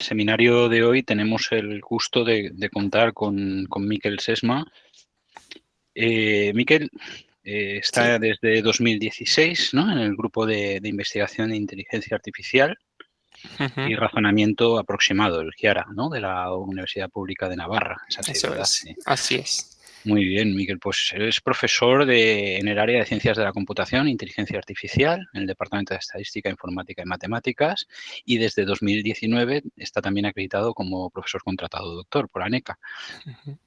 seminario de hoy tenemos el gusto de, contar con, con Miquel Sesma. Eh, Miquel eh, está desde 2016 en el grupo de, investigación de inteligencia artificial y razonamiento aproximado, el GIARA, ¿no? de la Universidad Pública de Navarra. Así es. Muy bien, Miguel. Pues es profesor de, en el área de Ciencias de la Computación Inteligencia Artificial en el Departamento de Estadística, Informática y Matemáticas y desde 2019 está también acreditado como profesor contratado doctor por ANECA.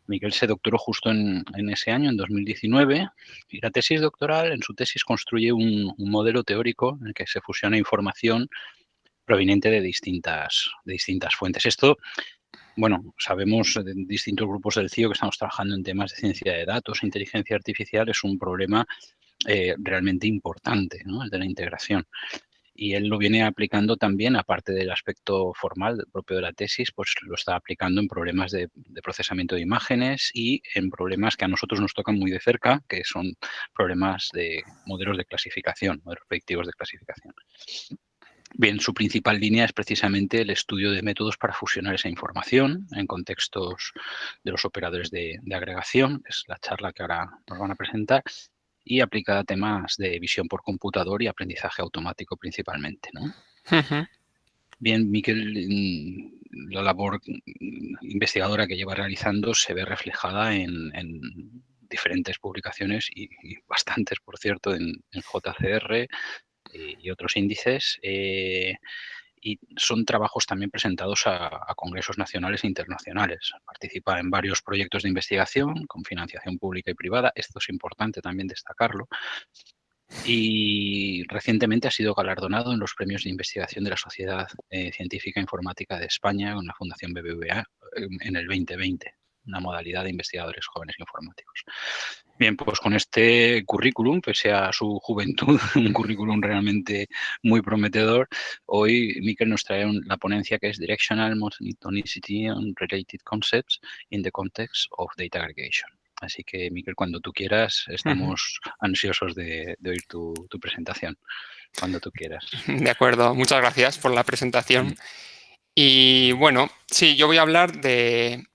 Miguel se doctoró justo en, ese año, en 2019, y la tesis doctoral, en su tesis construye un, un modelo teórico en el que se fusiona información proveniente de distintas, de distintas fuentes. Esto bueno, sabemos en distintos grupos del CIO que estamos trabajando en temas de ciencia de datos, inteligencia artificial, es un problema eh, realmente importante, ¿no? el de la integración. Y él lo viene aplicando también, aparte del aspecto formal propio de la tesis, pues lo está aplicando en problemas de, procesamiento de imágenes y en problemas que a nosotros nos tocan muy de cerca, que son problemas de modelos de clasificación, modelos predictivos de clasificación. Bien, su principal línea es precisamente el estudio de métodos para fusionar esa información en contextos de los operadores de, agregación, que es la charla que ahora nos van a presentar, y aplicada a temas de visión por computador y aprendizaje automático principalmente. Bien, Miquel, mm, la labor investigadora que lleva realizando se ve reflejada en, diferentes publicaciones y, bastantes, por cierto, en, en JCR, y otros índices. Eh, y son trabajos también presentados a, congresos nacionales e internacionales. Participa en varios proyectos de investigación con financiación pública y privada. Esto es importante también destacarlo. Y recientemente ha sido galardonado en los premios de investigación de la Sociedad eh, Científica Informática de España con la Fundación BBVA en el 2020 una modalidad de investigadores jóvenes informáticos. Bien, pues con este currículum, pese a su juventud, un currículum realmente muy prometedor, hoy Miquel nos trae la ponencia que es Directional Monotonicity and Related Concepts in the Context of Data Aggregation. Así que, Miquel, cuando tú quieras, estamos ansiosos de, oír tu, presentación, cuando tú quieras. De acuerdo, muchas gracias por la presentación. Y bueno, sí, yo voy a hablar de,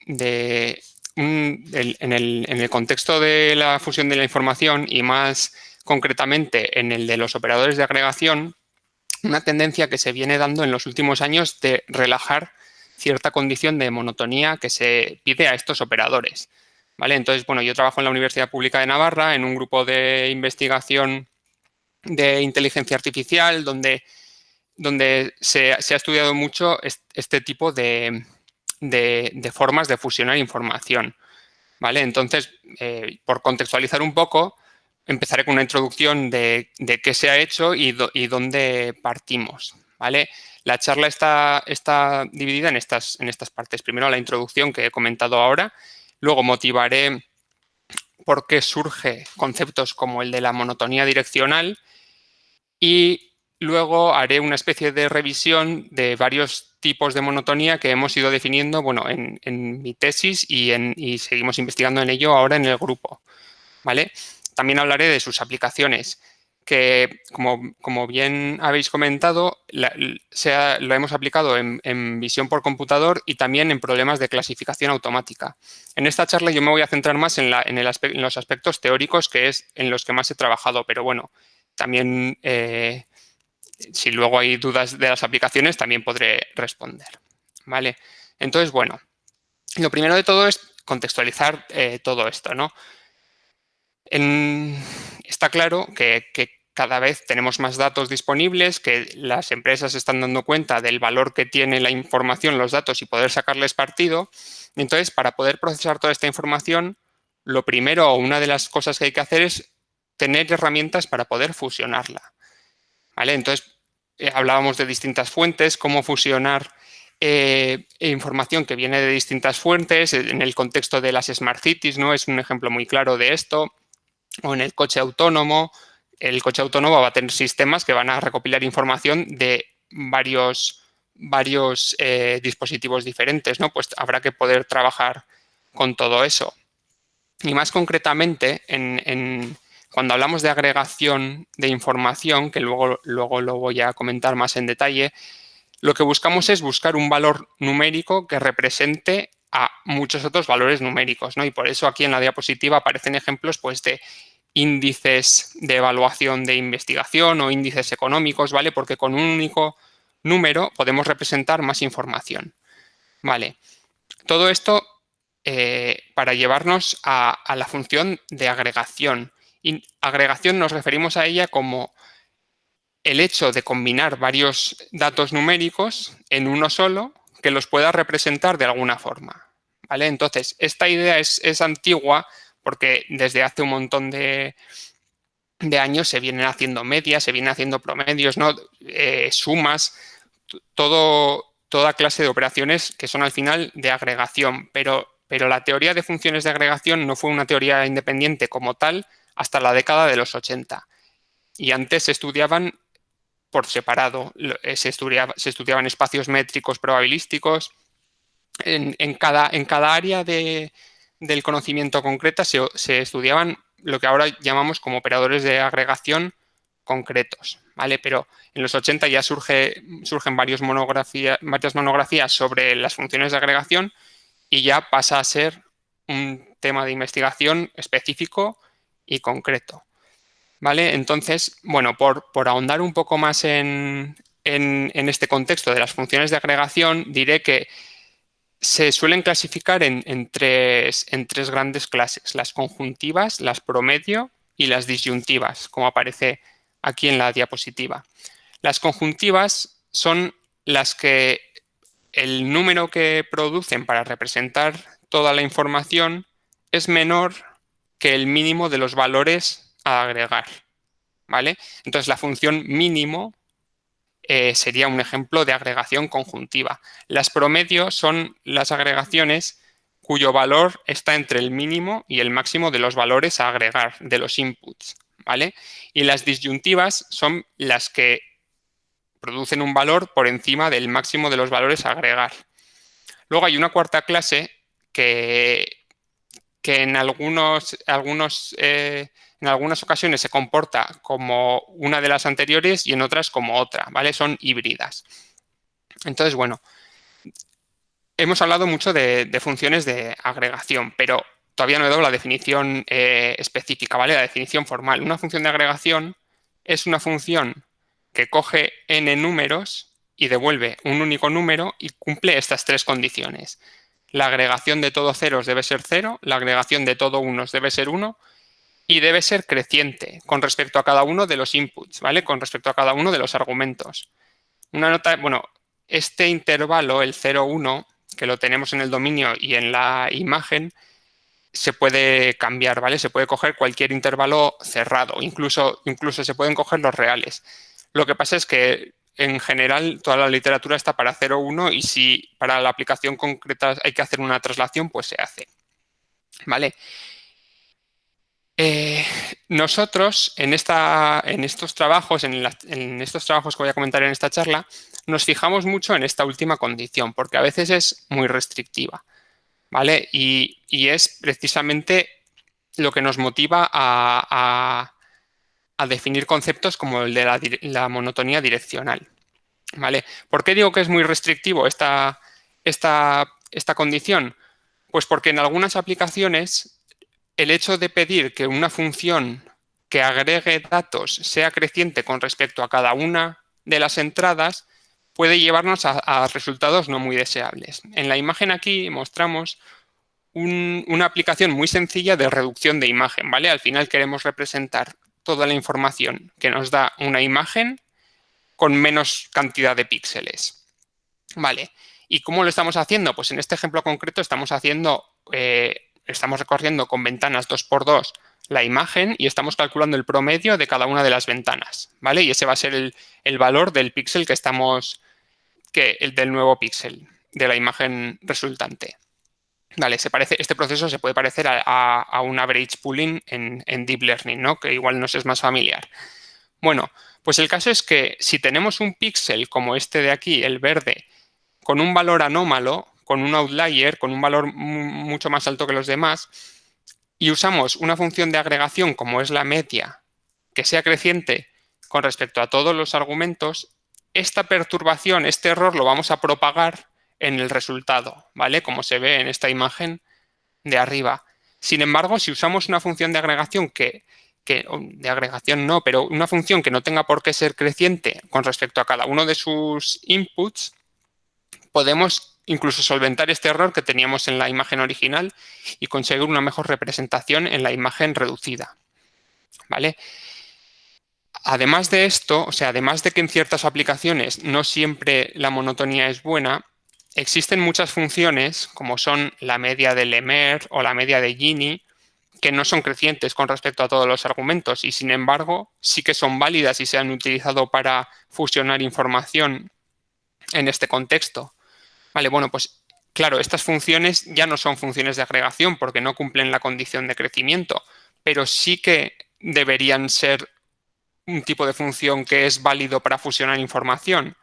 en, el, contexto de la fusión de la información y más concretamente en el de los operadores de agregación, una tendencia que se viene dando en los últimos años de relajar cierta condición de monotonía que se pide a estos operadores. ¿Vale? Entonces, bueno, yo trabajo en la Universidad Pública de Navarra en un grupo de investigación de inteligencia artificial donde donde se, ha estudiado mucho este tipo de, formas de fusionar información. ¿vale? Entonces, eh, por contextualizar un poco, empezaré con una introducción de, qué se ha hecho y, dónde partimos. ¿vale? La charla está, está dividida en estas, en estas partes. Primero la introducción que he comentado ahora, luego motivaré por qué surge conceptos como el de la monotonía direccional y Luego haré una especie de revisión de varios tipos de monotonía que hemos ido definiendo bueno, en, mi tesis y, en, seguimos investigando en ello ahora en el grupo. ¿vale? También hablaré de sus aplicaciones, que como, bien habéis comentado, lo hemos aplicado en, visión por computador y también en problemas de clasificación automática. En esta charla yo me voy a centrar más en, los aspectos teóricos, que es en los que más he trabajado, pero bueno, también... Eh, si luego hay dudas de las aplicaciones, también podré responder. ¿vale? Entonces, bueno, lo primero de todo es contextualizar eh, todo esto. ¿no? está claro que, cada vez tenemos más datos disponibles, que las empresas están dando cuenta del valor que tiene la información, los datos y poder sacarles partido. Entonces, para poder procesar toda esta información, lo primero o una de las cosas que hay que hacer es tener herramientas para poder fusionarla. Entonces, eh, hablábamos de distintas fuentes, cómo fusionar eh, información que viene de distintas fuentes, en el contexto de las Smart Cities, ¿no? Es un ejemplo muy claro de esto. O en el coche autónomo, el coche autónomo va a tener sistemas que van a recopilar información de varios, varios eh, dispositivos diferentes, ¿no? Pues habrá que poder trabajar con todo eso. Y más concretamente, en cuando hablamos de agregación de información, que luego, luego lo voy a comentar más en detalle, lo que buscamos es buscar un valor numérico que represente a muchos otros valores numéricos, ¿no? Y por eso aquí en la diapositiva aparecen ejemplos pues, de índices de evaluación de investigación o índices económicos, ¿vale? Porque con un único número podemos representar más información, ¿vale? Todo esto eh, para llevarnos a, la función de agregación. Y agregación nos referimos a ella como el hecho de combinar varios datos numéricos en uno solo que los pueda representar de alguna forma. ¿vale? Entonces, esta idea es, antigua porque desde hace un montón de, años se vienen haciendo medias, se vienen haciendo promedios, ¿no? Eh, sumas, todo, toda clase de operaciones que son al final de agregación, pero, pero la teoría de funciones de agregación no fue una teoría independiente como tal hasta la década de los 80. Y antes se estudiaban por separado. Eh, se, se estudiaban espacios métricos probabilísticos. En, cada, en cada, área de, del conocimiento concreta se, estudiaban lo que ahora llamamos como operadores de agregación concretos, ¿vale? Pero en los 80 ya surge, surgen varias monografías sobre las funciones de agregación y ya pasa a ser un tema de investigación específico y concreto. ¿Vale? Entonces, bueno, por, ahondar un poco más en, este contexto de las funciones de agregación, diré que se suelen clasificar en, tres, en tres grandes clases, las conjuntivas, las promedio y las disyuntivas, como aparece aquí en la diapositiva. Las conjuntivas son las que el número que producen para representar toda la información es menor que el mínimo de los valores agregar. ¿vale? Entonces, la función mínimo eh, sería un ejemplo de agregación conjuntiva. Las promedios son las agregaciones cuyo valor está entre el mínimo y el máximo de los valores a agregar, de los inputs. ¿vale? Y las disyuntivas son las que producen un valor por encima del máximo de los valores a agregar. Luego hay una cuarta clase que, que eh, en algunas ocasiones se comporta como una de las anteriores y en otras como otra, ¿vale? Son híbridas. Entonces, bueno, hemos hablado mucho de, funciones de agregación, pero todavía no he dado la definición eh, específica, ¿vale? La definición formal. Una función de agregación es una función que coge n números y devuelve un único número y cumple estas tres condiciones. La agregación de todo ceros debe ser cero, la agregación de todo unos debe ser uno y debe ser creciente con respecto a cada uno de los inputs, ¿vale? Con respecto a cada uno de los argumentos. Una nota, bueno, este intervalo, el 0, 1, que lo tenemos en el dominio y en la imagen, se puede cambiar, ¿vale? Se puede coger cualquier intervalo cerrado, incluso, incluso se pueden coger los reales. Lo que pasa es que en general toda la literatura está para 0, 1 y si para la aplicación concreta hay que hacer una traslación, pues se hace. ¿Vale? Eh, nosotros en, esta, en estos trabajos, en, estos trabajos que voy a comentar en esta charla, nos fijamos mucho en esta última condición, porque a veces es muy restrictiva, ¿vale? Y, es precisamente lo que nos motiva a, definir conceptos como el de la, monotonía direccional, ¿vale? ¿Por qué digo que es muy restrictivo esta, esta, esta condición? Pues porque en algunas aplicaciones el hecho de pedir que una función que agregue datos sea creciente con respecto a cada una de las entradas puede llevarnos a, resultados no muy deseables. En la imagen aquí mostramos una aplicación muy sencilla de reducción de imagen. ¿vale? Al final queremos representar toda la información que nos da una imagen con menos cantidad de píxeles. Vale. ¿Y cómo lo estamos haciendo? Pues en este ejemplo concreto estamos haciendo eh, estamos recorriendo con ventanas 2x2 la imagen y estamos calculando el promedio de cada una de las ventanas, ¿vale? Y ese va a ser el, valor del píxel que estamos, que, el del nuevo píxel de la imagen resultante. Vale, se parece, este proceso se puede parecer a, un average pooling en, en, Deep Learning, ¿no? Que igual nos es más familiar. Bueno, pues el caso es que si tenemos un píxel como este de aquí, el verde, con un valor anómalo, con un outlier, con un valor mucho más alto que los demás, y usamos una función de agregación como es la media, que sea creciente con respecto a todos los argumentos, esta perturbación, este error, lo vamos a propagar en el resultado, ¿vale? Como se ve en esta imagen de arriba. Sin embargo, si usamos una función de agregación que, de agregación no, pero una función que no tenga por qué ser creciente con respecto a cada uno de sus inputs, podemos incluso solventar este error que teníamos en la imagen original y conseguir una mejor representación en la imagen reducida. ¿Vale? Además de esto, o sea, además de que en ciertas aplicaciones no siempre la monotonía es buena, existen muchas funciones, como son la media de Lemer o la media de Gini, que no son crecientes con respecto a todos los argumentos y, sin embargo, sí que son válidas y se han utilizado para fusionar información en este contexto. Vale, bueno, pues claro, estas funciones ya no son funciones de agregación porque no cumplen la condición de crecimiento, pero sí que deberían ser un tipo de función que es válido para fusionar información.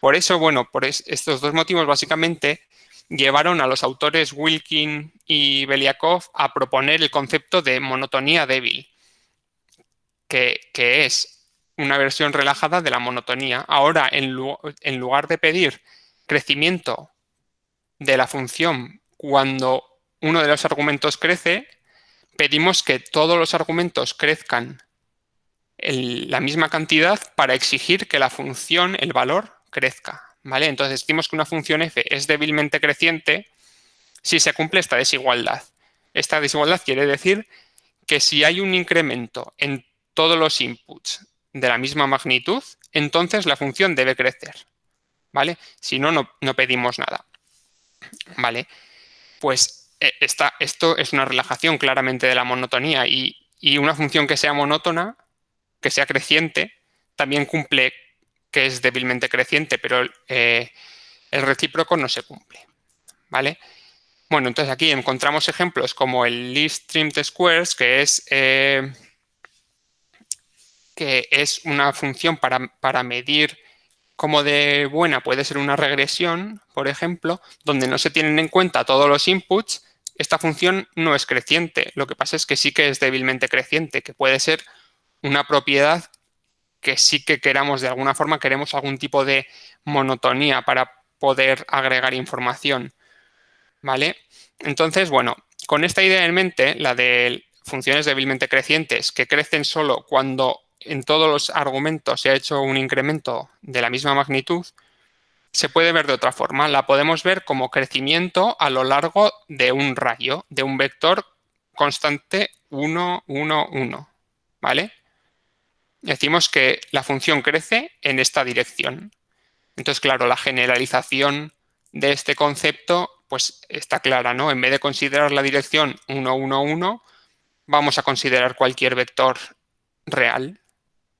Por eso, bueno, por estos dos motivos básicamente llevaron a los autores Wilkin y Beliakov a proponer el concepto de monotonía débil, que, es una versión relajada de la monotonía. Ahora, en, en lugar de pedir crecimiento de la función cuando uno de los argumentos crece, pedimos que todos los argumentos crezcan la misma cantidad para exigir que la función, el valor, crezca. Entonces decimos que una función f es débilmente creciente si se cumple esta desigualdad. Esta desigualdad quiere decir que si hay un incremento en todos los inputs de la misma magnitud, entonces la función debe crecer. ¿Vale? Si no, no, pedimos nada. ¿Vale? Pues eh, esto es una relajación claramente de la monotonía y, y una función que sea monótona que sea creciente, también cumple que es débilmente creciente, pero eh, el recíproco no se cumple. ¿Vale? Bueno, entonces aquí encontramos ejemplos como el least trimmed squares, que es, eh, que es una función para, para medir cómo de buena puede ser una regresión, por ejemplo, donde no se tienen en cuenta todos los inputs, esta función no es creciente. Lo que pasa es que sí que es débilmente creciente, que puede ser una propiedad que sí que queramos, de alguna forma, queremos algún tipo de monotonía para poder agregar información. ¿Vale? Entonces, bueno, con esta idea en mente, la de funciones débilmente crecientes que crecen solo cuando en todos los argumentos se ha hecho un incremento de la misma magnitud, se puede ver de otra forma. La podemos ver como crecimiento a lo largo de un rayo, de un vector constante 1, 1, 1. ¿Vale? Decimos que la función crece en esta dirección. Entonces, claro, la generalización de este concepto pues está clara, ¿no? En vez de considerar la dirección 1, 1, 1, vamos a considerar cualquier vector real,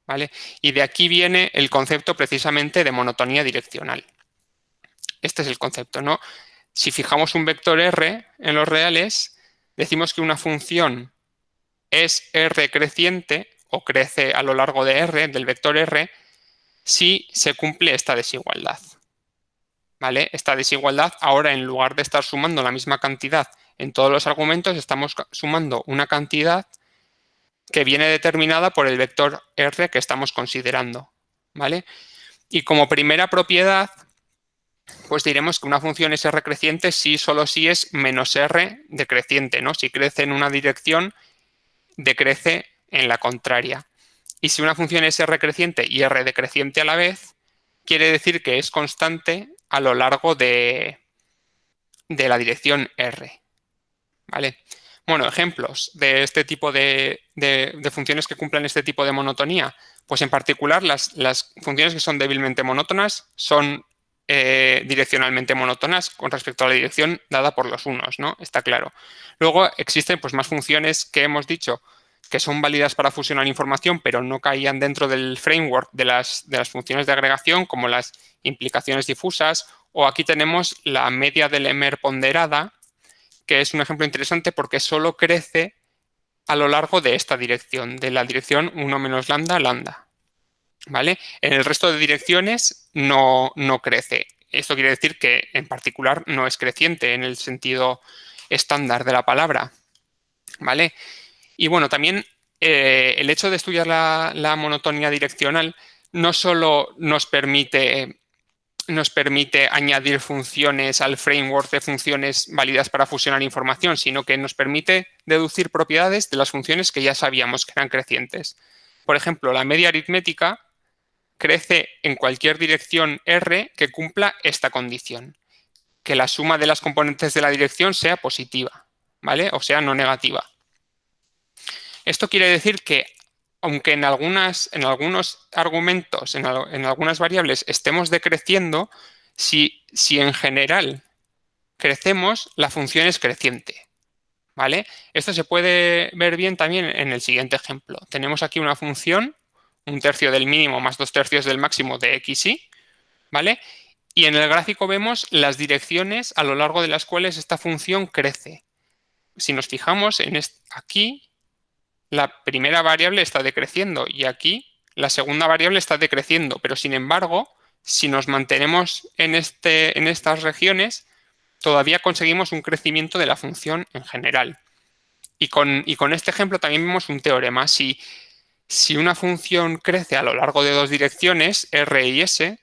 ¿vale? Y de aquí viene el concepto precisamente de monotonía direccional. Este es el concepto, ¿no? Si fijamos un vector R en los reales, decimos que una función es R creciente crece a lo largo de R, del vector R, si se cumple esta desigualdad. ¿Vale? Esta desigualdad, ahora en lugar de estar sumando la misma cantidad en todos los argumentos, estamos sumando una cantidad que viene determinada por el vector R que estamos considerando. ¿Vale? Y como primera propiedad, pues diremos que una función es R creciente si solo si es menos R decreciente, ¿no? Si crece en una dirección, decrece en la contraria. Y si una función es r creciente y r decreciente a la vez, quiere decir que es constante a lo largo de, de la dirección r. ¿Vale? Bueno, ejemplos de este tipo de, funciones que cumplen este tipo de monotonía. Pues en particular las, funciones que son débilmente monótonas son eh, direccionalmente monótonas con respecto a la dirección dada por los unos, ¿no? Está claro. Luego existen pues, más funciones que hemos dicho que son válidas para fusionar información, pero no caían dentro del framework de las, de las funciones de agregación, como las implicaciones difusas, o aquí tenemos la media del Emer ponderada, que es un ejemplo interesante porque solo crece a lo largo de esta dirección, de la dirección 1 menos lambda, lambda. ¿Vale? En el resto de direcciones no, no crece. Esto quiere decir que en particular no es creciente en el sentido estándar de la palabra. ¿Vale? Y bueno, también eh, el hecho de estudiar la, monotonía direccional no solo nos permite, nos permite añadir funciones al framework de funciones válidas para fusionar información, sino que nos permite deducir propiedades de las funciones que ya sabíamos que eran crecientes. Por ejemplo, la media aritmética crece en cualquier dirección R que cumpla esta condición, que la suma de las componentes de la dirección sea positiva, ¿vale? O sea, no negativa. Esto quiere decir que aunque en, algunas, en algunos argumentos, en, algunas variables estemos decreciendo, si, si en general crecemos, la función es creciente. ¿Vale? Esto se puede ver bien también en el siguiente ejemplo. Tenemos aquí una función, un tercio del mínimo más dos tercios del máximo de xy, ¿vale? Y en el gráfico vemos las direcciones a lo largo de las cuales esta función crece. Si nos fijamos en aquí, la primera variable está decreciendo y aquí la segunda variable está decreciendo, pero sin embargo, si nos mantenemos en, este, en estas regiones, todavía conseguimos un crecimiento de la función en general. Y con, con este ejemplo también vemos un teorema. Si, si una función crece a lo largo de dos direcciones, R y S,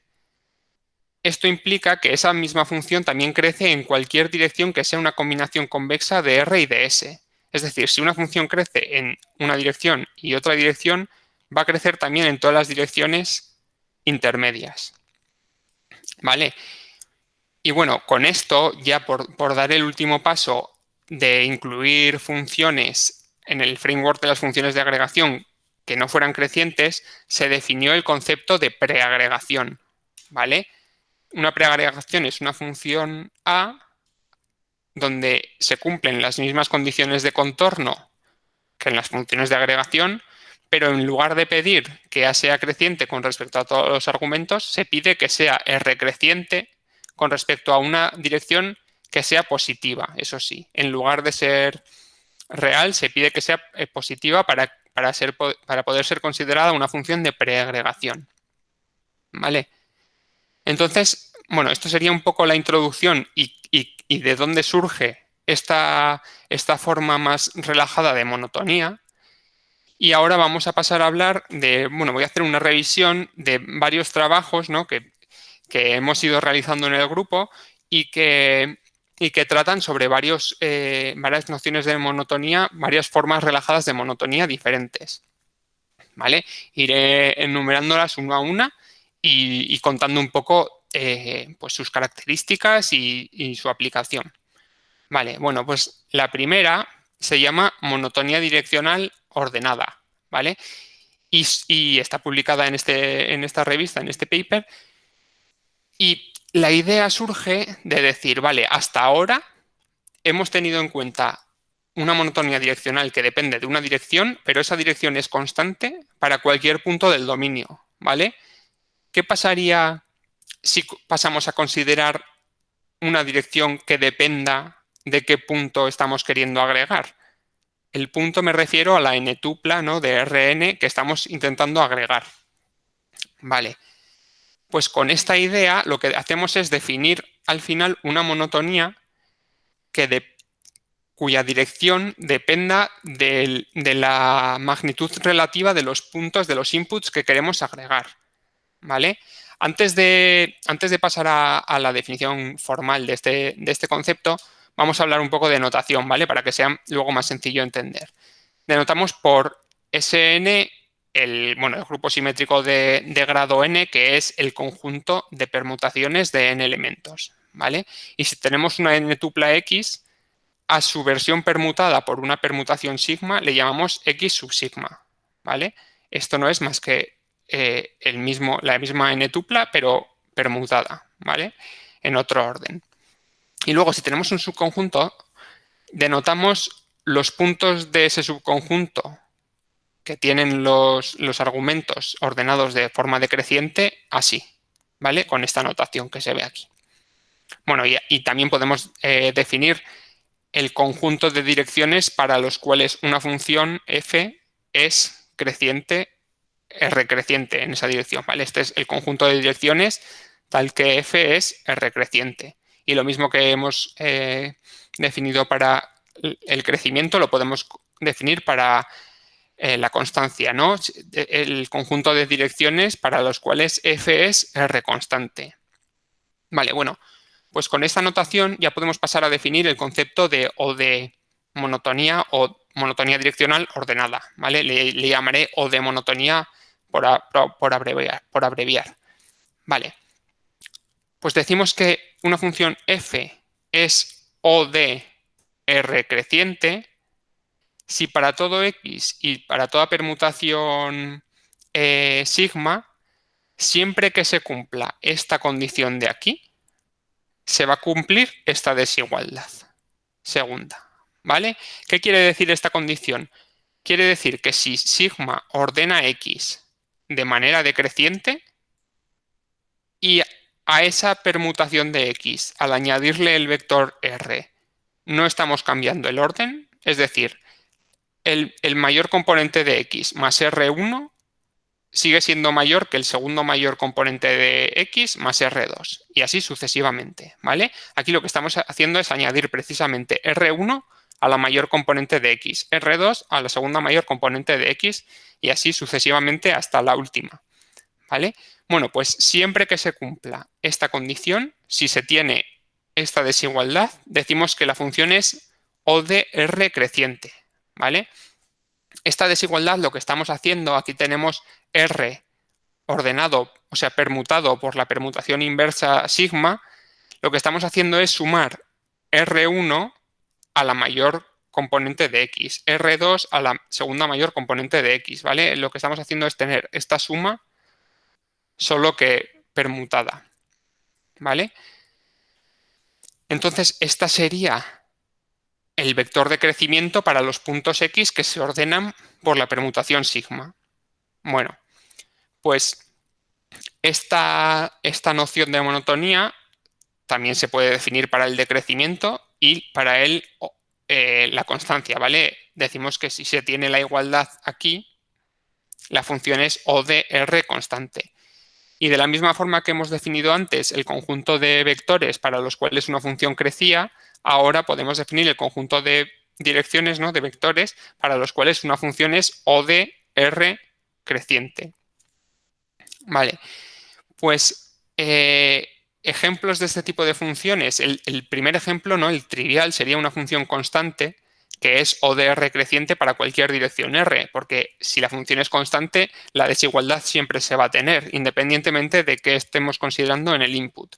esto implica que esa misma función también crece en cualquier dirección que sea una combinación convexa de R y de S. Es decir, si una función crece en una dirección y otra dirección, va a crecer también en todas las direcciones intermedias. ¿Vale? Y bueno, con esto, ya por, dar el último paso de incluir funciones en el framework de las funciones de agregación que no fueran crecientes, se definió el concepto de preagregación. ¿Vale? Una preagregación es una función A donde se cumplen las mismas condiciones de contorno que en las funciones de agregación, pero en lugar de pedir que A sea creciente con respecto a todos los argumentos, se pide que sea R creciente con respecto a una dirección que sea positiva, eso sí. En lugar de ser real, se pide que sea eh, positiva para, para, ser, para poder ser considerada una función de preagregación. ¿Vale? Entonces, bueno, esto sería un poco la introducción y, de dónde surge esta, esta, forma más relajada de monotonía. Y ahora vamos a pasar a hablar de, bueno, voy a hacer una revisión de varios trabajos que, hemos ido realizando en el grupo y que, y que tratan sobre varios, eh, varias nociones de monotonía, varias formas relajadas de monotonía diferentes. ¿Vale? Iré enumerándolas una a una y contando un poco eh, pues sus características y, su aplicación. Vale, bueno, pues la primera se llama monotonía direccional ordenada, ¿vale? Y, está publicada en, este, en esta revista, en este paper. Y la idea surge de decir, vale, hasta ahora hemos tenido en cuenta una monotonía direccional que depende de una dirección, pero esa dirección es constante para cualquier punto del dominio, ¿vale? ¿Qué pasaría si pasamos a considerar una dirección que dependa de qué punto estamos queriendo agregar. El punto me refiero a la n-tupla de Rn que estamos intentando agregar. Vale, pues con esta idea lo que hacemos es definir al final una monotonía que cuya dirección dependa de la magnitud relativa de los puntos de los inputs que queremos agregar. ¿Vale? Antes de, antes de pasar a, la definición formal de este, de este, concepto, vamos a hablar un poco de notación, ¿vale? Para que sea luego más sencillo entender. Denotamos por Sn el, bueno, el grupo simétrico de, grado n, que es el conjunto de permutaciones de n elementos, ¿vale? Y si tenemos una n tupla x, a su versión permutada por una permutación sigma le llamamos x sub sigma, ¿vale? Esto no es más que eh, el mismo, la misma n-tupla, pero permutada, ¿vale? En otro orden. Y luego, si tenemos un subconjunto, denotamos los puntos de ese subconjunto que tienen los, argumentos ordenados de forma decreciente así, ¿vale? Con esta notación que se ve aquí. Bueno, y, también podemos eh, definir el conjunto de direcciones para los cuales una función f es creciente R creciente en esa dirección. ¿vale? Este es el conjunto de direcciones tal que f es R creciente. Y lo mismo que hemos eh, definido para el crecimiento lo podemos definir para eh, la constancia, ¿no? El conjunto de direcciones para los cuales f es r constante. Vale, bueno, pues con esta notación ya podemos pasar a definir el concepto de o de monotonía o monotonía direccional ordenada, ¿vale? Le, llamaré o de monotonía por, abreviar. Vale, pues decimos que una función f es o de r creciente si para todo x y para toda permutación eh, sigma, siempre que se cumpla esta condición de aquí, se va a cumplir esta desigualdad. Segunda, ¿vale? ¿Qué quiere decir esta condición? Quiere decir que si sigma ordena x de manera decreciente y a esa permutación de x, al añadirle el vector r, no estamos cambiando el orden, es decir, el, el mayor componente de x más r1 sigue siendo mayor que el segundo mayor componente de x más r2 y así sucesivamente, ¿vale? Aquí lo que estamos haciendo es añadir precisamente r1 a la mayor componente de x, r2 a la segunda mayor componente de x y así sucesivamente hasta la última, ¿vale? Bueno, pues siempre que se cumpla esta condición, si se tiene esta desigualdad, decimos que la función es O de R creciente, ¿vale? Esta desigualdad lo que estamos haciendo, aquí tenemos R ordenado, o sea, permutado por la permutación inversa sigma, lo que estamos haciendo es sumar R1 a la mayor componente de X, R2 a la segunda mayor componente de X, ¿vale? Lo que estamos haciendo es tener esta suma solo que permutada, ¿vale? Entonces, esta sería el vector de crecimiento para los puntos X que se ordenan por la permutación sigma. Bueno, pues esta, esta noción de monotonía también se puede definir para el decrecimiento y para el, eh, la constancia, ¿vale? Decimos que si se tiene la igualdad aquí, la función es O de R constante. Y de la misma forma que hemos definido antes el conjunto de vectores para los cuales una función crecía, ahora podemos definir el conjunto de direcciones, ¿no? de vectores, para los cuales una función es O de R creciente. Vale, pues eh, ejemplos de este tipo de funciones. El, primer ejemplo, ¿no? el trivial, sería una función constante que es O de R creciente para cualquier dirección R, porque si la función es constante, la desigualdad siempre se va a tener, independientemente de qué estemos considerando en el input.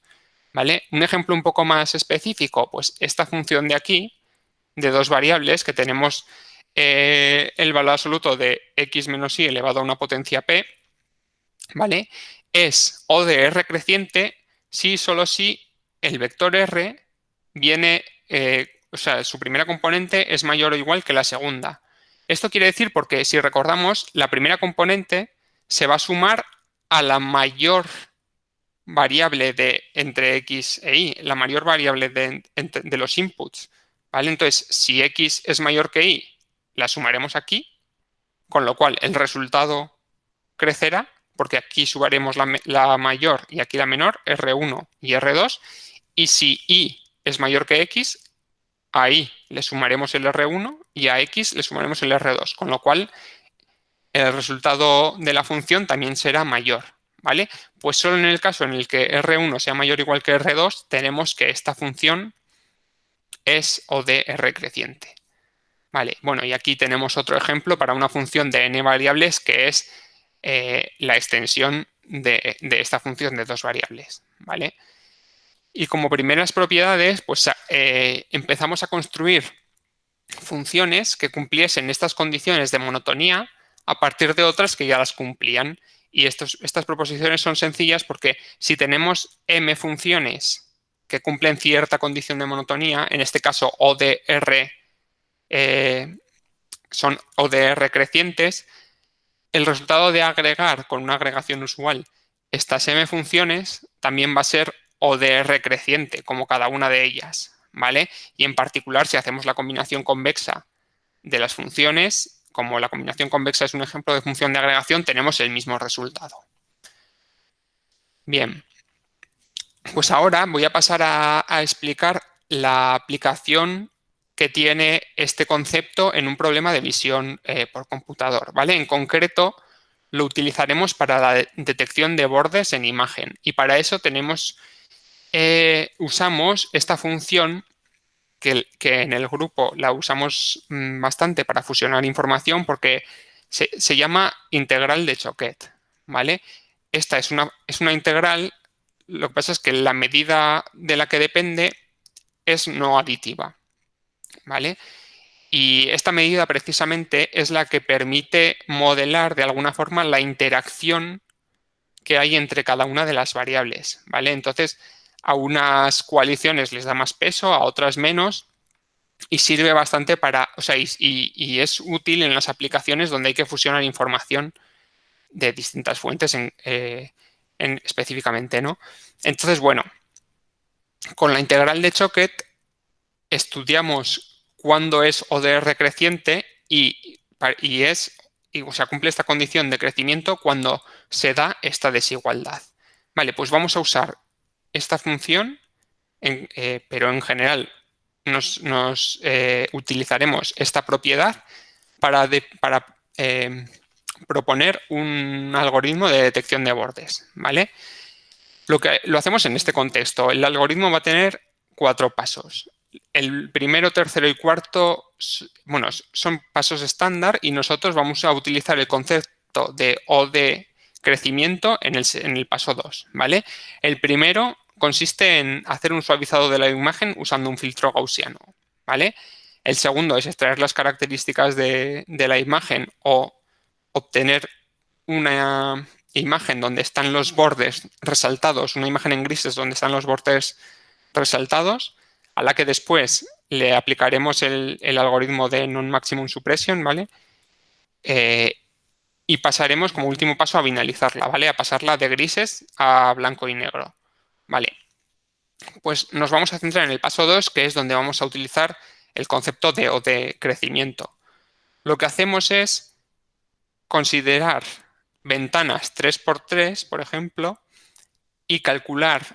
¿Vale? Un ejemplo un poco más específico, pues esta función de aquí, de dos variables, que tenemos eh, el valor absoluto de x menos y elevado a una potencia p, ¿vale? Es O de R creciente si solo si el vector R viene eh, o sea, su primera componente es mayor o igual que la segunda. Esto quiere decir porque, si recordamos, la primera componente se va a sumar a la mayor variable de entre x e y, la mayor variable de, de los inputs. ¿vale? Entonces, si x es mayor que y, la sumaremos aquí, con lo cual el resultado crecerá, porque aquí sumaremos la, la mayor y aquí la menor, R1 y R2, y si y es mayor que x, a y le sumaremos el R1 y a x le sumaremos el R2, con lo cual el resultado de la función también será mayor. ¿vale? Pues solo en el caso en el que R1 sea mayor o igual que R2, tenemos que esta función es O de R creciente. Vale, bueno, y aquí tenemos otro ejemplo para una función de n variables que es eh, la extensión de, esta función de dos variables. ¿vale? Y como primeras propiedades, pues eh, empezamos a construir funciones que cumpliesen estas condiciones de monotonía a partir de otras que ya las cumplían. Y estas proposiciones son sencillas porque si tenemos m funciones que cumplen cierta condición de monotonía, en este caso ODR, eh, son ODR crecientes, el resultado de agregar con una agregación usual estas m funciones también va a ser o creciente, como cada una de ellas, ¿vale? Y en particular, si hacemos la combinación convexa de las funciones, como la combinación convexa es un ejemplo de función de agregación, tenemos el mismo resultado. Bien, pues ahora voy a pasar a, explicar la aplicación que tiene este concepto en un problema de visión eh, por computador. ¿vale? En concreto, lo utilizaremos para la detección de bordes en imagen y para eso tenemos, eh, usamos esta función que, en el grupo la usamos mm, bastante para fusionar información porque se, se llama integral de Choquet. ¿vale? Esta es una, es una integral, lo que pasa es que la medida de la que depende es no aditiva. ¿Vale? Y esta medida precisamente es la que permite modelar de alguna forma la interacción que hay entre cada una de las variables, ¿vale? Entonces, a unas coaliciones les da más peso, a otras menos, y sirve bastante para, o sea, y, es útil en las aplicaciones donde hay que fusionar información de distintas fuentes eh, en, específicamente, ¿no? Entonces, bueno, con la integral de Choquet estudiamos cuando es ODR creciente y, y es, o sea, cumple esta condición de crecimiento cuando se da esta desigualdad. Vale, pues vamos a usar esta función, eh, pero en general nos, eh, utilizaremos esta propiedad para, para eh, proponer un algoritmo de detección de bordes. ¿vale? Lo, que, lo hacemos en este contexto. El algoritmo va a tener cuatro pasos el primero, tercero y cuarto, bueno, son pasos estándar y nosotros vamos a utilizar el concepto de O de crecimiento en el, paso 2, ¿vale? El primero consiste en hacer un suavizado de la imagen usando un filtro gaussiano, ¿vale? El segundo es extraer las características de, de la imagen o obtener una imagen donde están los bordes resaltados, una imagen en grises donde están los bordes resaltados a la que después le aplicaremos el, algoritmo de non-maximum suppression, ¿vale? Eh, y pasaremos como último paso a binalizarla, ¿vale? A pasarla de grises a blanco y negro, ¿vale? Pues nos vamos a centrar en el paso 2, que es donde vamos a utilizar el concepto de, o de crecimiento. Lo que hacemos es considerar ventanas 3x3, por ejemplo, y calcular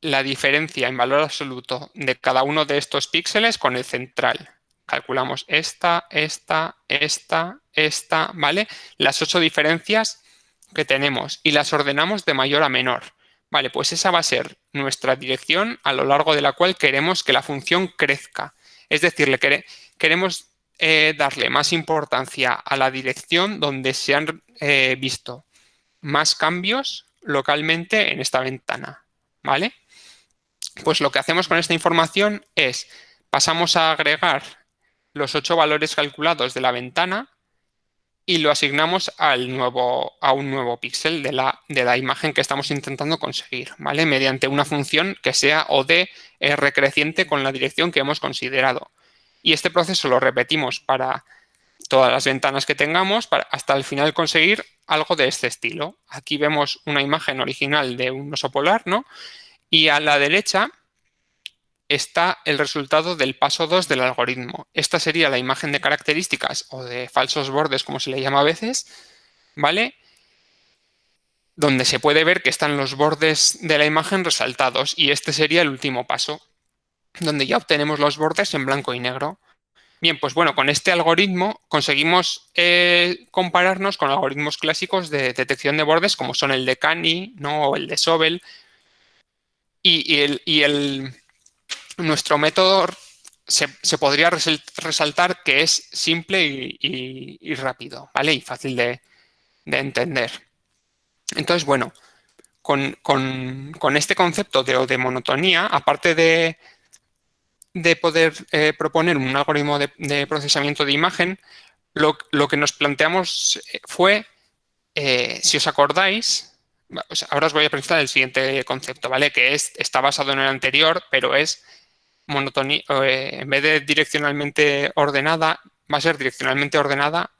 la diferencia en valor absoluto de cada uno de estos píxeles con el central. Calculamos esta, esta, esta, esta, ¿vale? Las ocho diferencias que tenemos y las ordenamos de mayor a menor. Vale, pues esa va a ser nuestra dirección a lo largo de la cual queremos que la función crezca. Es decir, le queremos eh, darle más importancia a la dirección donde se han eh, visto más cambios localmente en esta ventana. ¿Vale? Pues lo que hacemos con esta información es, pasamos a agregar los ocho valores calculados de la ventana y lo asignamos al nuevo, a un nuevo píxel de la, de la imagen que estamos intentando conseguir, ¿vale? Mediante una función que sea o de R creciente con la dirección que hemos considerado. Y este proceso lo repetimos para todas las ventanas que tengamos hasta el final conseguir algo de este estilo. Aquí vemos una imagen original de un oso polar, ¿no? Y a la derecha está el resultado del paso 2 del algoritmo. Esta sería la imagen de características o de falsos bordes, como se le llama a veces, ¿vale? Donde se puede ver que están los bordes de la imagen resaltados y este sería el último paso, donde ya obtenemos los bordes en blanco y negro. Bien, pues bueno, con este algoritmo conseguimos eh, compararnos con algoritmos clásicos de detección de bordes como son el de Cani ¿no? o el de Sobel, y, el, nuestro método se, podría resaltar que es simple y, rápido, ¿vale? Y fácil de, entender. Entonces, bueno, con, este concepto de, monotonía, aparte de, de poder eh, proponer un algoritmo de, procesamiento de imagen, lo, que nos planteamos fue, eh, si os acordáis, ahora os voy a presentar el siguiente concepto, ¿vale? Que es, está basado en el anterior, pero es monotonía, eh, en vez de direccionalmente ordenada, va a ser direccionalmente ordenada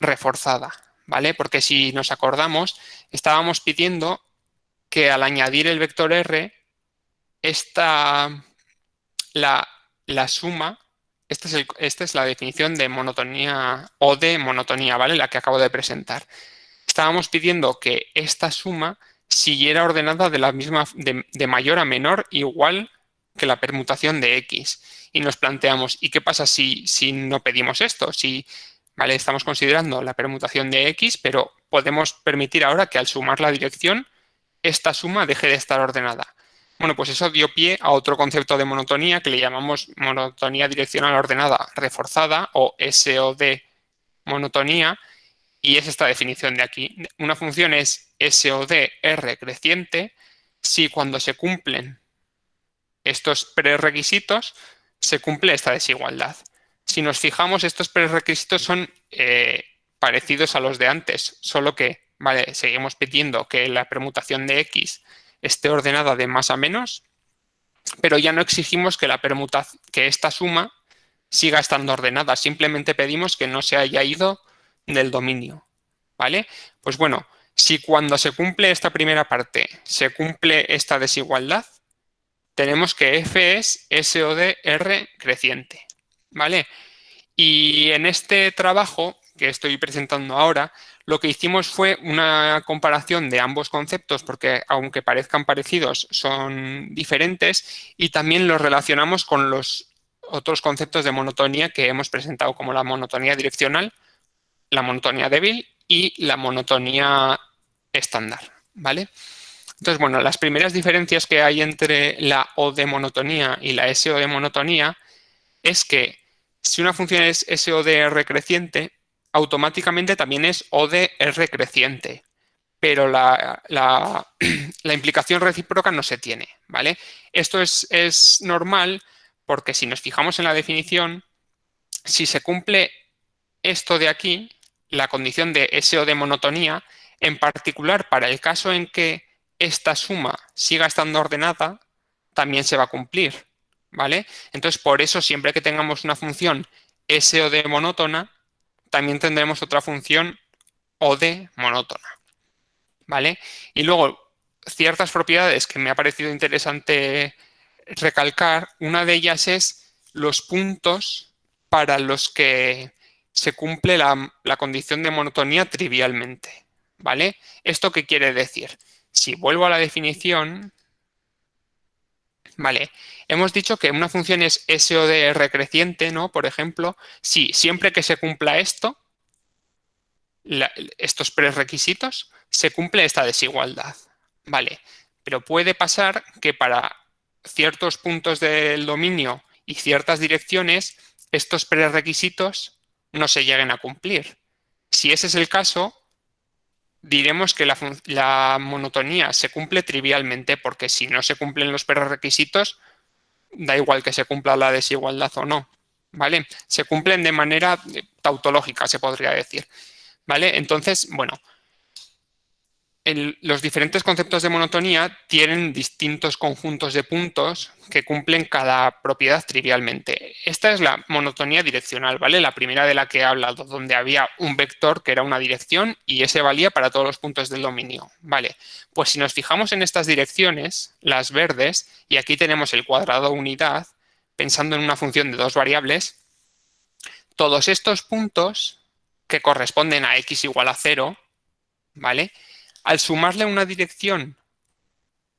reforzada, ¿vale? Porque si nos acordamos, estábamos pidiendo que al añadir el vector R, esta, la, la suma, esta es, esta es la definición de monotonía o de monotonía, ¿vale? La que acabo de presentar estábamos pidiendo que esta suma siguiera ordenada de, la misma, de, mayor a menor igual que la permutación de X. Y nos planteamos, ¿y qué pasa si, si no pedimos esto? Si ¿vale? estamos considerando la permutación de X, pero podemos permitir ahora que al sumar la dirección, esta suma deje de estar ordenada. Bueno, pues eso dio pie a otro concepto de monotonía que le llamamos monotonía direccional ordenada reforzada o SOD monotonía, y es esta definición de aquí. Una función es SOD R creciente si cuando se cumplen estos prerequisitos se cumple esta desigualdad. Si nos fijamos, estos prerequisitos son eh, parecidos a los de antes, solo que vale, seguimos pidiendo que la permutación de X esté ordenada de más a menos, pero ya no exigimos que, la que esta suma siga estando ordenada, simplemente pedimos que no se haya ido del dominio, ¿vale? Pues bueno, si cuando se cumple esta primera parte se cumple esta desigualdad, tenemos que f es R creciente, ¿vale? Y en este trabajo que estoy presentando ahora, lo que hicimos fue una comparación de ambos conceptos, porque aunque parezcan parecidos, son diferentes, y también los relacionamos con los otros conceptos de monotonía que hemos presentado, como la monotonía direccional, la monotonía débil y la monotonía estándar, ¿vale? Entonces, bueno, las primeras diferencias que hay entre la O de monotonía y la SO de monotonía es que si una función es SODR creciente, automáticamente también es ODR creciente, pero la, implicación recíproca no se tiene, ¿vale? Esto es, es normal porque si nos fijamos en la definición, si se cumple esto de aquí, la condición de SO de monotonía, en particular para el caso en que esta suma siga estando ordenada, también se va a cumplir, ¿vale? Entonces, por eso, siempre que tengamos una función SO de monótona, también tendremos otra función OD monótona, ¿vale? Y luego, ciertas propiedades que me ha parecido interesante recalcar, una de ellas es los puntos para los que se cumple la, condición de monotonía trivialmente. ¿Vale? ¿Esto qué quiere decir? Si vuelvo a la definición, ¿vale? Hemos dicho que una función es SODR creciente, ¿no? Por ejemplo, si siempre que se cumpla esto, estos prerequisitos, se cumple esta desigualdad, ¿vale? Pero puede pasar que para ciertos puntos del dominio y ciertas direcciones, estos prerequisitos no se lleguen a cumplir. Si ese es el caso, diremos que la, monotonía se cumple trivialmente porque si no se cumplen los prerequisitos, da igual que se cumpla la desigualdad o no. ¿Vale? Se cumplen de manera tautológica, se podría decir. ¿Vale? Entonces, bueno, los diferentes conceptos de monotonía tienen distintos conjuntos de puntos que cumplen cada propiedad trivialmente. Esta es la monotonía direccional, ¿vale? La primera de la que he hablado, donde había un vector que era una dirección y ese valía para todos los puntos del dominio, ¿vale? Pues si nos fijamos en estas direcciones, las verdes, y aquí tenemos el cuadrado unidad, pensando en una función de dos variables, todos estos puntos que corresponden a x igual a cero, ¿vale?, al sumarle una dirección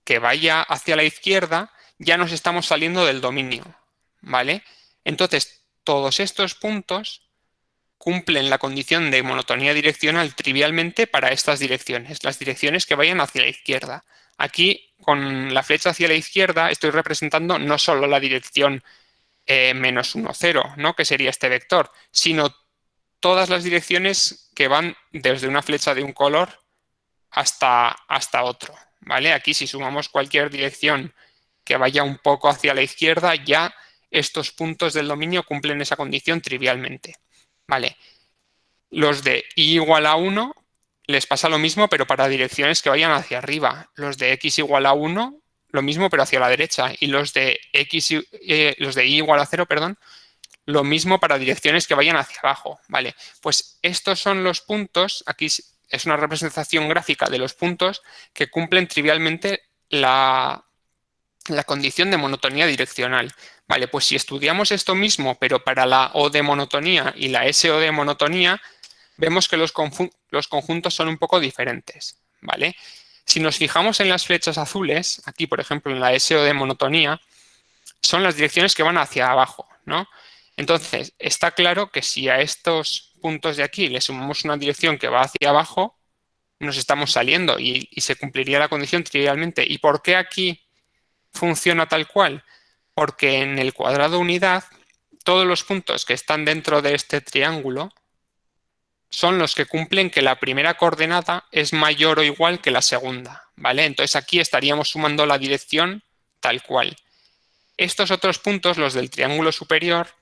que vaya hacia la izquierda, ya nos estamos saliendo del dominio, ¿vale? Entonces, todos estos puntos cumplen la condición de monotonía direccional trivialmente para estas direcciones, las direcciones que vayan hacia la izquierda. Aquí, con la flecha hacia la izquierda, estoy representando no solo la dirección eh, menos 1, 0, ¿no? que sería este vector, sino todas las direcciones que van desde una flecha de un color hasta, hasta otro. ¿vale? Aquí si sumamos cualquier dirección que vaya un poco hacia la izquierda, ya estos puntos del dominio cumplen esa condición trivialmente. ¿vale? Los de i igual a 1 les pasa lo mismo, pero para direcciones que vayan hacia arriba. Los de x igual a 1, lo mismo, pero hacia la derecha. Y los de, x, eh, los de y igual a 0, perdón, lo mismo para direcciones que vayan hacia abajo. ¿vale? Pues estos son los puntos, aquí es una representación gráfica de los puntos que cumplen trivialmente la, condición de monotonía direccional. Vale, pues si estudiamos esto mismo, pero para la O de monotonía y la SO de monotonía, vemos que los, los conjuntos son un poco diferentes. ¿vale? Si nos fijamos en las flechas azules, aquí por ejemplo en la SO de monotonía, son las direcciones que van hacia abajo, ¿no? Entonces, está claro que si a estos puntos de aquí le sumamos una dirección que va hacia abajo, nos estamos saliendo y, se cumpliría la condición trivialmente. ¿Y por qué aquí funciona tal cual? Porque en el cuadrado unidad, todos los puntos que están dentro de este triángulo son los que cumplen que la primera coordenada es mayor o igual que la segunda, ¿vale? Entonces aquí estaríamos sumando la dirección tal cual. Estos otros puntos, los del triángulo superior,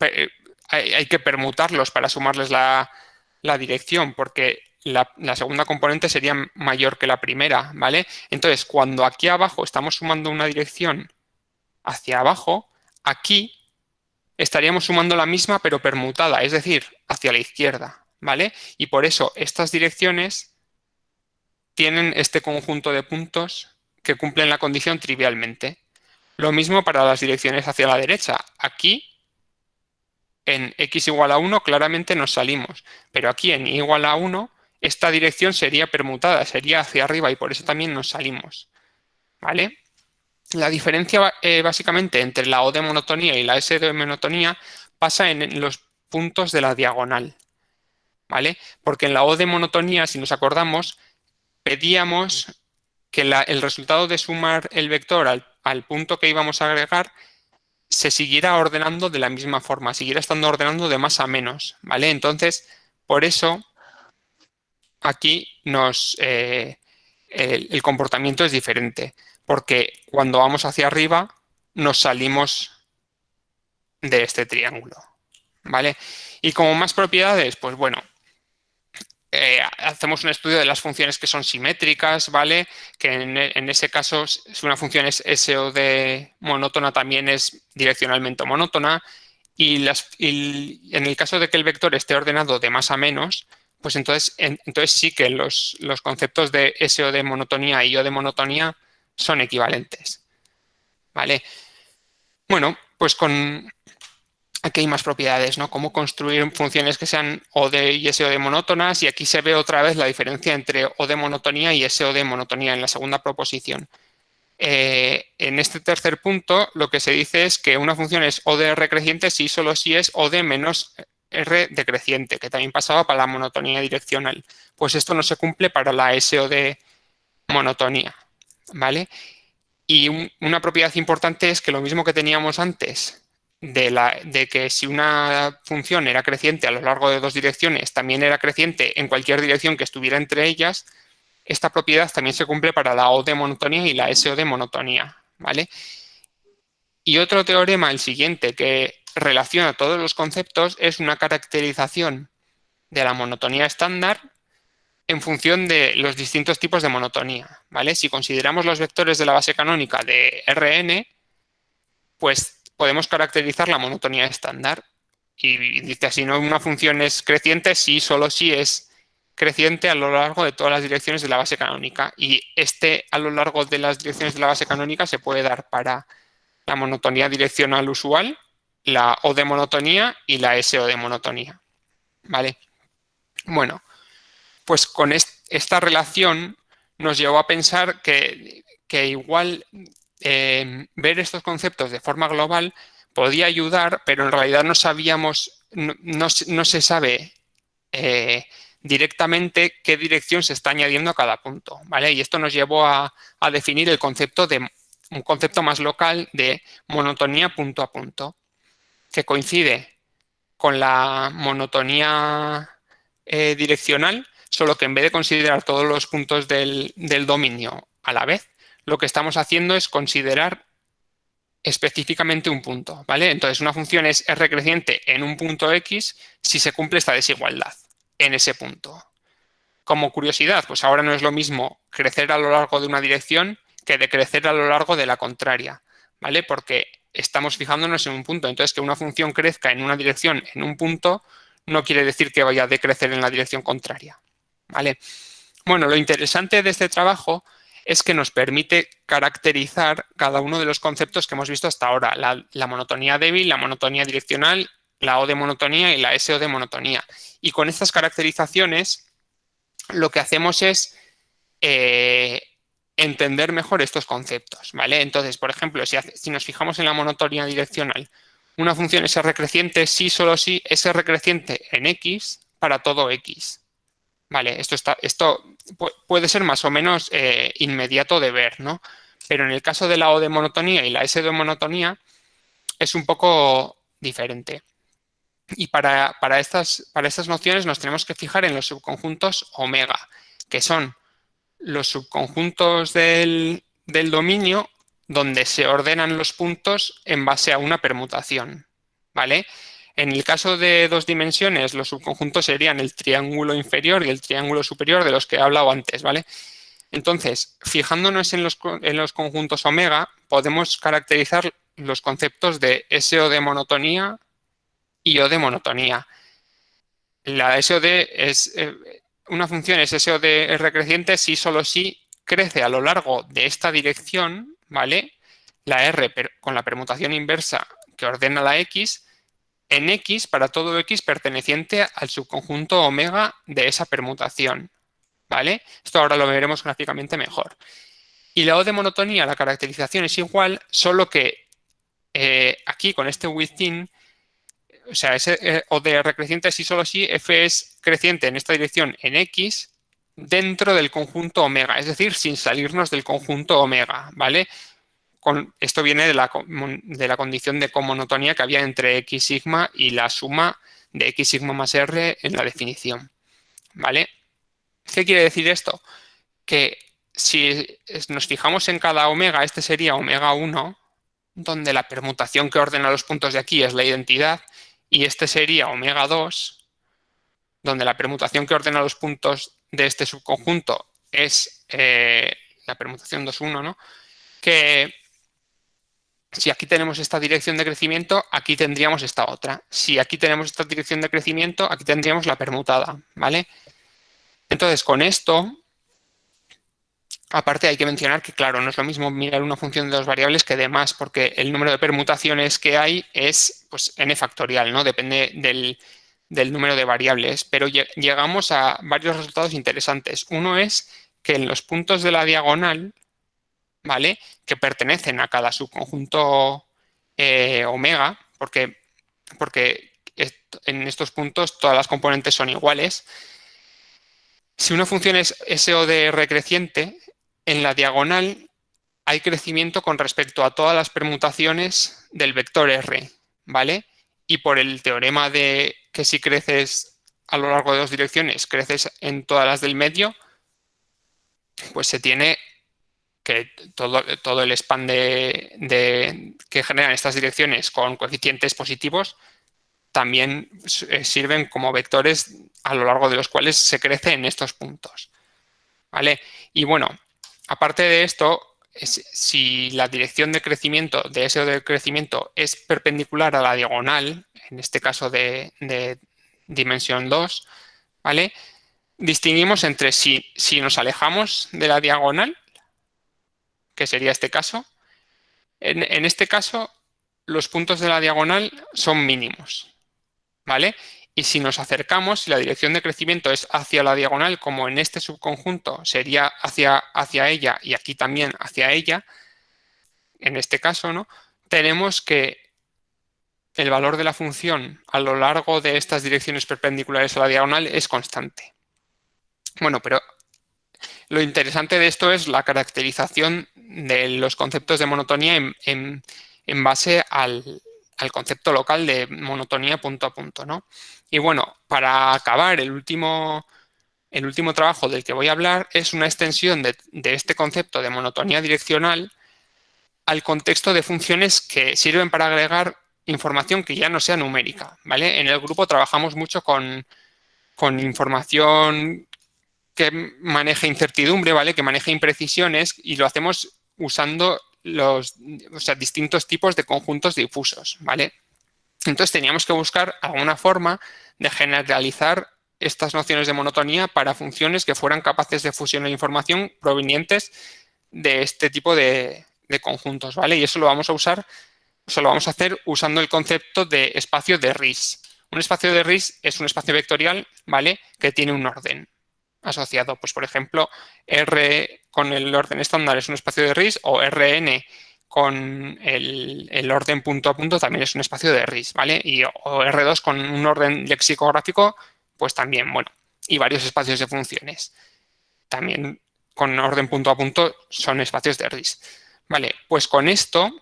eh, hay, que permutarlos para sumarles la, dirección, porque la, segunda componente sería mayor que la primera, ¿vale? Entonces, cuando aquí abajo estamos sumando una dirección hacia abajo, aquí estaríamos sumando la misma pero permutada, es decir, hacia la izquierda, ¿vale? Y por eso estas direcciones tienen este conjunto de puntos que cumplen la condición trivialmente. Lo mismo para las direcciones hacia la derecha. Aquí en x igual a 1 claramente nos salimos, pero aquí en y igual a 1 esta dirección sería permutada, sería hacia arriba y por eso también nos salimos. ¿Vale? La diferencia eh, básicamente entre la O de monotonía y la S de monotonía pasa en los puntos de la diagonal. ¿Vale? Porque en la O de monotonía, si nos acordamos, pedíamos que el resultado de sumar el vector al, al punto que íbamos a agregar se siguiera ordenando de la misma forma, siguiera estando ordenando de más a menos, ¿vale? Entonces, por eso, aquí nos, eh, el, comportamiento es diferente, porque cuando vamos hacia arriba nos salimos de este triángulo, ¿vale? Y como más propiedades, pues bueno, eh, hacemos un estudio de las funciones que son simétricas, ¿vale? Que en, ese caso, si una función es SOD monótona, también es direccionalmente monótona. Y, las, en el caso de que el vector esté ordenado de más a menos, pues entonces, entonces sí que los, los conceptos de SO de monotonía y O de monotonía son equivalentes. ¿Vale? Bueno, pues con, aquí hay más propiedades, ¿no? Cómo construir funciones que sean OD y SOD monótonas y aquí se ve otra vez la diferencia entre OD monotonía y SOD monotonía en la segunda proposición. Eh, en este tercer punto lo que se dice es que una función es ODR creciente si solo si es OD menos R decreciente, que también pasaba para la monotonía direccional. Pues esto no se cumple para la SOD monotonía, ¿vale? Y una propiedad importante es que lo mismo que teníamos antes de, que si una función era creciente a lo largo de dos direcciones, también era creciente en cualquier dirección que estuviera entre ellas, esta propiedad también se cumple para la O de monotonía y la SO de monotonía. ¿vale? Y otro teorema, el siguiente, que relaciona todos los conceptos, es una caracterización de la monotonía estándar en función de los distintos tipos de monotonía. ¿vale? Si consideramos los vectores de la base canónica de Rn, pues podemos caracterizar la monotonía estándar. Y dice así, no una función es creciente si solo si es creciente a lo largo de todas las direcciones de la base canónica. Y este a lo largo de las direcciones de la base canónica se puede dar para la monotonía direccional usual, la O de monotonía y la SO de monotonía. ¿Vale? Bueno, pues con esta relación nos llevó a pensar que, que igual Em, ver estos conceptos de forma global podía ayudar, pero en realidad no sabíamos, no, se sabe eh, directamente qué dirección se está añadiendo a cada punto, ¿vale? Y esto nos llevó a, definir el concepto de un concepto más local de monotonía punto a punto, que coincide con la monotonía eh, direccional, solo que en vez de considerar todos los puntos del dominio a la vez, lo que estamos haciendo es considerar específicamente un punto, ¿vale? Entonces, una función es r creciente en un punto x si se cumple esta desigualdad en ese punto. Como curiosidad, pues ahora no es lo mismo crecer a lo largo de una dirección que decrecer a lo largo de la contraria, ¿vale? Porque estamos fijándonos en un punto. Entonces, que una función crezca en una dirección en un punto no quiere decir que vaya a decrecer en la dirección contraria, ¿vale? Bueno, lo interesante de este trabajo es que nos permite caracterizar cada uno de los conceptos que hemos visto hasta ahora, la, monotonía débil, la monotonía direccional, la O de monotonía y la SO de monotonía. Y con estas caracterizaciones lo que hacemos es eh, entender mejor estos conceptos, ¿vale? Entonces, por ejemplo, si, si nos fijamos en la monotonía direccional, una función es recreciente si solo si es recreciente en x para todo x. Vale, esto, está, esto puede ser más o menos eh, inmediato de ver, ¿no? Pero en el caso de la O de monotonía y la S de monotonía es un poco diferente. Y para, estas, para estas nociones nos tenemos que fijar en los subconjuntos omega, que son los subconjuntos del, del dominio donde se ordenan los puntos en base a una permutación, ¿vale? En el caso de dos dimensiones, los subconjuntos serían el triángulo inferior y el triángulo superior de los que he hablado antes, ¿vale? Entonces, fijándonos en los, conjuntos omega, podemos caracterizar los conceptos de SO de monotonía y O de monotonía. La SOD es eh, una función es SOD recreciente si solo si crece a lo largo de esta dirección ¿vale? La R con la permutación inversa que ordena la X en X para todo X perteneciente al subconjunto omega de esa permutación, ¿vale? Esto ahora lo veremos gráficamente mejor. Y la O de monotonía, la caracterización es igual, solo que eh, aquí con este within, o sea, ese eh, O de R creciente si solo si F es creciente en esta dirección en X dentro del conjunto omega, es decir, sin salirnos del conjunto omega, ¿vale? Esto viene de la, de la condición de comonotonía que había entre x sigma y la suma de x sigma más r en la definición, ¿vale? ¿Qué quiere decir esto? Que si nos fijamos en cada omega, este sería omega 1, donde la permutación que ordena los puntos de aquí es la identidad, y este sería omega 2, donde la permutación que ordena los puntos de este subconjunto es eh, la permutación 2,1, ¿no? Que si aquí tenemos esta dirección de crecimiento, aquí tendríamos esta otra. Si aquí tenemos esta dirección de crecimiento, aquí tendríamos la permutada, ¿vale? Entonces, con esto, aparte hay que mencionar que, claro, no es lo mismo mirar una función de dos variables que de más, porque el número de permutaciones que hay es pues, n factorial, ¿no? Depende del, del número de variables, pero llegamos a varios resultados interesantes. Uno es que en los puntos de la diagonal, ¿vale? Que pertenecen a cada subconjunto eh, omega, porque, porque en estos puntos todas las componentes son iguales. Si una función es SODR creciente, en la diagonal hay crecimiento con respecto a todas las permutaciones del vector R, ¿vale? Y por el teorema de que si creces a lo largo de dos direcciones, creces en todas las del medio, pues se tiene que todo, todo el span de, que generan estas direcciones con coeficientes positivos también eh, sirven como vectores a lo largo de los cuales se crece en estos puntos. ¿Vale? Y bueno, aparte de esto, si la dirección de crecimiento de ese de crecimiento es perpendicular a la diagonal, en este caso de, dimensión 2, ¿vale? Distinguimos entre si, si nos alejamos de la diagonal, que sería este caso. En, este caso, los puntos de la diagonal son mínimos, ¿vale? Y si nos acercamos, si la dirección de crecimiento es hacia la diagonal, como en este subconjunto sería hacia, hacia ella y aquí también hacia ella, en este caso, ¿no? Tenemos que el valor de la función a lo largo de estas direcciones perpendiculares a la diagonal es constante. Bueno, pero lo interesante de esto es la caracterización de los conceptos de monotonía en, base al, concepto local de monotonía punto a punto. ¿no? Y bueno, para acabar, el último, el último trabajo del que voy a hablar es una extensión de, este concepto de monotonía direccional al contexto de funciones que sirven para agregar información que ya no sea numérica, ¿vale? En el grupo trabajamos mucho con, información que maneja incertidumbre, ¿vale? Que maneja imprecisiones y lo hacemos usando los distintos tipos de conjuntos difusos, ¿vale? Entonces teníamos que buscar alguna forma de generalizar estas nociones de monotonía para funciones que fueran capaces de fusionar información provenientes de este tipo de, de conjuntos, ¿vale? Y eso lo vamos a usar eso lo vamos a hacer usando el concepto de espacio de RIS. Un espacio de RIS es un espacio vectorial, ¿vale? Que tiene un orden, asociado. Pues, por ejemplo, R con el orden estándar es un espacio de RIS o RN con el, orden punto a punto también es un espacio de RIS, ¿vale? Y o R2 con un orden lexicográfico, pues también, bueno, y varios espacios de funciones. También con orden punto a punto son espacios de RIS. Vale, pues con esto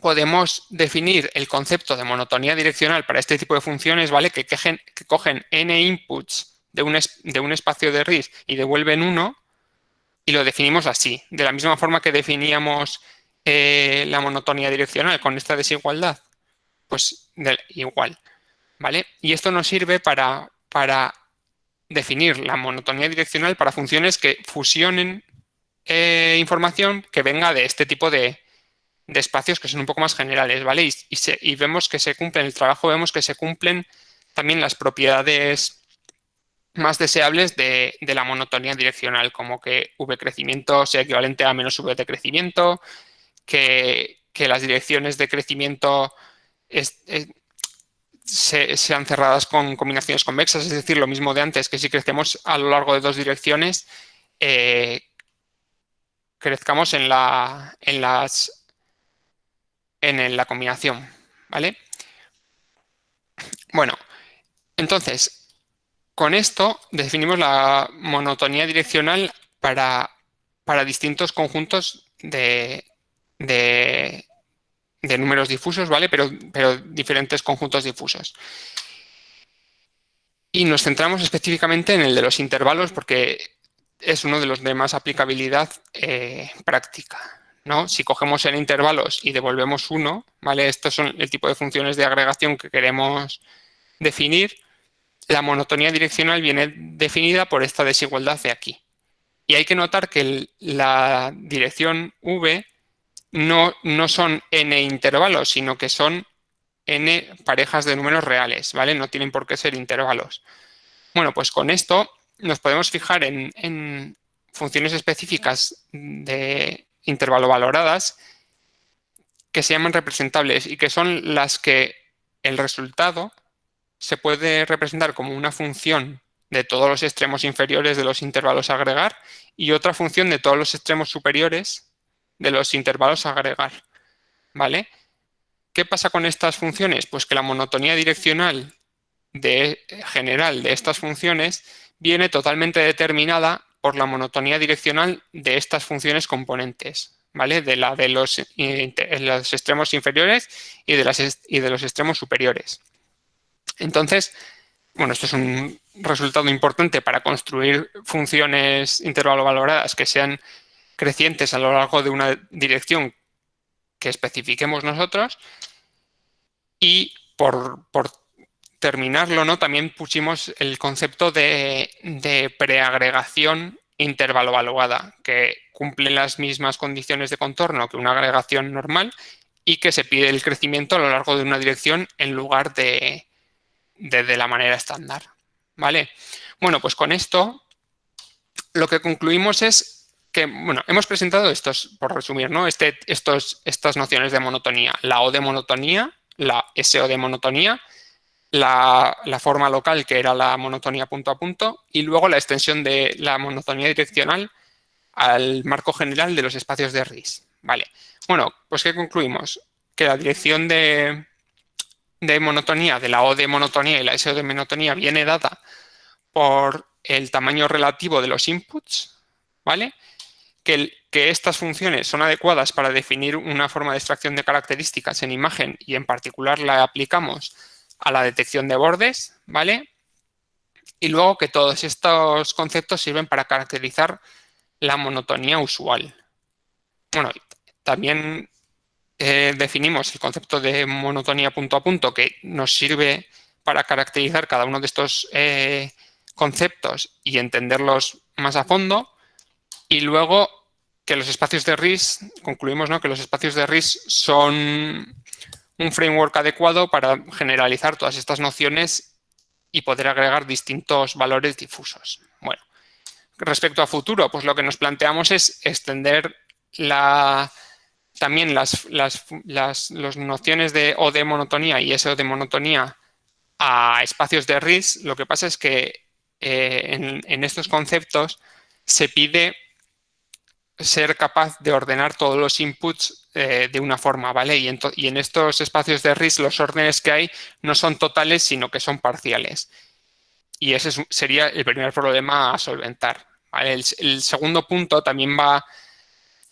podemos definir el concepto de monotonía direccional para este tipo de funciones, ¿vale? Que, que cogen n inputs de un, de un espacio de RIS y devuelven uno y lo definimos así, de la misma forma que definíamos eh, la monotonía direccional con esta desigualdad? Pues igual, ¿vale? Y esto nos sirve para, para definir la monotonía direccional para funciones que fusionen eh, información que venga de este tipo de, espacios que son un poco más generales, ¿vale? Y, y, vemos que se cumplen, el trabajo vemos que se cumplen también las propiedades más deseables de, la monotonía direccional, como que v crecimiento sea equivalente a menos v de crecimiento, que, las direcciones de crecimiento sean cerradas con combinaciones convexas, es decir, lo mismo de antes, que si crecemos a lo largo de dos direcciones, eh, crezcamos en la, en las en la combinación, ¿vale? Bueno, entonces, con esto definimos la monotonía direccional para, para distintos conjuntos de, de, números difusos, ¿vale? Pero, pero diferentes conjuntos difusos. Y nos centramos específicamente en el de los intervalos porque es uno de los de más aplicabilidad eh, práctica. ¿no? Si cogemos en intervalos y devolvemos uno, ¿vale? Estos son el tipo de funciones de agregación que queremos definir. La monotonía direccional viene definida por esta desigualdad de aquí. Y hay que notar que la dirección v no, no son n intervalos, sino que son n parejas de números reales, ¿vale? No tienen por qué ser intervalos. Bueno, pues con esto nos podemos fijar en, funciones específicas de intervalo valoradas que se llaman representables y que son las que el resultado se puede representar como una función de todos los extremos inferiores de los intervalos a agregar y otra función de todos los extremos superiores de los intervalos a agregar. ¿Vale? ¿Qué pasa con estas funciones? Pues que la monotonía direccional de, general de estas funciones viene totalmente determinada por la monotonía direccional de estas funciones componentes, ¿vale? De la de los, los extremos inferiores y de, las, y de los extremos superiores. Entonces, bueno, esto es un resultado importante para construir funciones intervalo valoradas que sean crecientes a lo largo de una dirección que especifiquemos nosotros y por, terminarlo, ¿no? también pusimos el concepto de, de preagregación intervalo valuada, que cumple las mismas condiciones de contorno que una agregación normal y que se pide el crecimiento a lo largo de una dirección en lugar de, de, de la manera estándar. ¿Vale? Bueno, pues con esto lo que concluimos es bueno, hemos presentado estos, por resumir, ¿no? Este, estos, estas nociones de monotonía. La O de monotonía, la SO de monotonía, la, forma local, que era la monotonía punto a punto, y luego la extensión de la monotonía direccional al marco general de los espacios de RIS. Vale. Bueno, pues ¿qué concluimos? Que la dirección de, de monotonía, de la O de monotonía y la SO de monotonía viene dada por el tamaño relativo de los inputs, ¿vale? que, estas funciones son adecuadas para definir una forma de extracción de características en imagen y en particular la aplicamos a la detección de bordes, ¿vale? Y luego que todos estos conceptos sirven para caracterizar la monotonía usual. Bueno, también eh, definimos el concepto de monotonía punto a punto que nos sirve para caracterizar cada uno de estos eh, conceptos y entenderlos más a fondo. Y luego que los espacios de RIS, concluimos ¿no? que los espacios de RIS son un framework adecuado para generalizar todas estas nociones y poder agregar distintos valores difusos. Bueno, respecto a futuro, pues lo que nos planteamos es extender la, también las, las, las nociones de O de monotonía y SO de monotonía a espacios de RIS. Lo que pasa es que en, en estos conceptos se pide ser capaz de ordenar todos los inputs eh, de una forma, ¿vale? Y en, estos espacios de RIS los órdenes que hay no son totales, sino que son parciales. Y ese sería el primer problema a solventar. El, segundo punto también va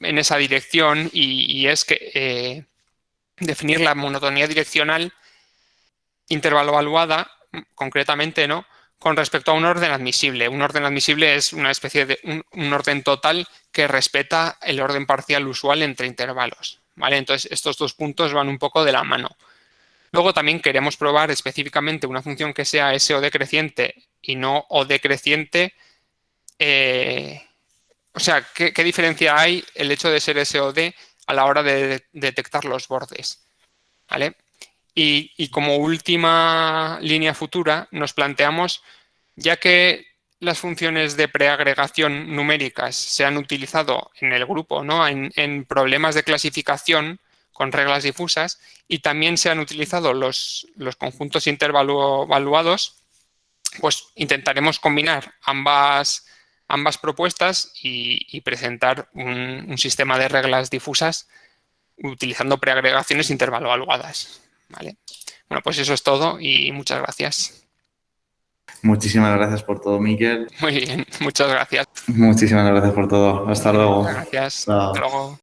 en esa dirección y, es que eh, definir la monotonía direccional intervalo evaluada, concretamente, ¿no? con respecto a un orden admisible. Un orden admisible es una especie de un, orden total que respeta el orden parcial usual entre intervalos. ¿vale? Entonces, estos dos puntos van un poco de la mano. Luego también queremos probar específicamente una función que sea S o decreciente y no O decreciente. Eh, o sea, ¿qué, diferencia hay el hecho de ser S o D a la hora de, detectar los bordes? ¿Vale? Y, como última línea futura nos planteamos, ya que las funciones de preagregación numéricas se han utilizado en el grupo, ¿no? en, problemas de clasificación con reglas difusas y también se han utilizado los, los conjuntos intervaluados, pues intentaremos combinar ambas, ambas propuestas y, presentar un, un, sistema de reglas difusas utilizando preagregaciones intervaluadas. ¿vale? Bueno, pues eso es todo y muchas gracias. Muchísimas gracias por todo, Miquel. Muy bien, muchas gracias. Muchísimas gracias por todo. Hasta luego. Gracias. Hasta luego.